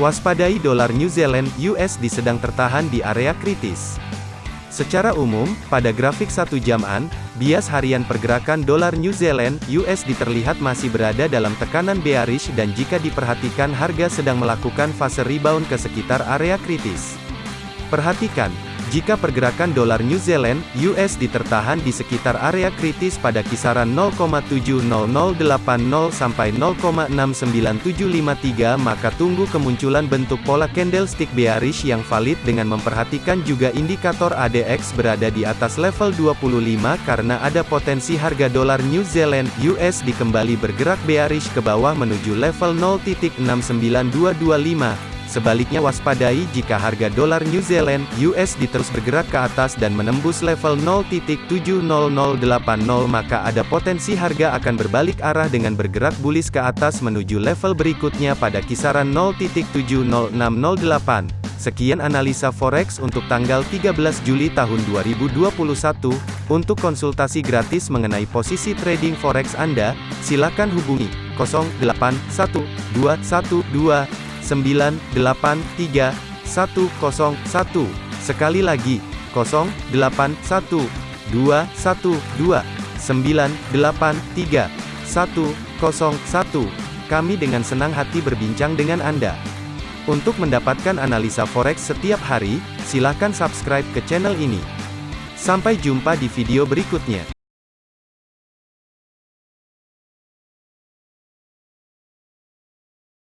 Waspadai dolar New Zealand USD sedang tertahan di area kritis. Secara umum, pada grafik satu jaman, bias harian pergerakan dolar New Zealand USD terlihat masih berada dalam tekanan bearish dan jika diperhatikan harga sedang melakukan fase rebound ke sekitar area kritis. Perhatikan, jika pergerakan dolar New Zealand (USD) tertahan di sekitar area kritis pada kisaran 0,70080 sampai 0,69753 maka tunggu kemunculan bentuk pola candlestick bearish yang valid dengan memperhatikan juga indikator ADX berada di atas level 25 karena ada potensi harga dolar New Zealand (USD) kembali bergerak bearish ke bawah menuju level 0.69225 Sebaliknya waspadai jika harga dolar New Zealand USD terus bergerak ke atas dan menembus level 0.70080 maka ada potensi harga akan berbalik arah dengan bergerak bullish ke atas menuju level berikutnya pada kisaran 0.70608. Sekian analisa forex untuk tanggal 13 Juli tahun 2021. Untuk konsultasi gratis mengenai posisi trading forex Anda, silakan hubungi 081212 983 101. Sekali lagi, 081 212 983 101. Kami dengan senang hati berbincang dengan Anda. Untuk mendapatkan analisa forex setiap hari, silakan subscribe ke channel ini. Sampai jumpa di video berikutnya.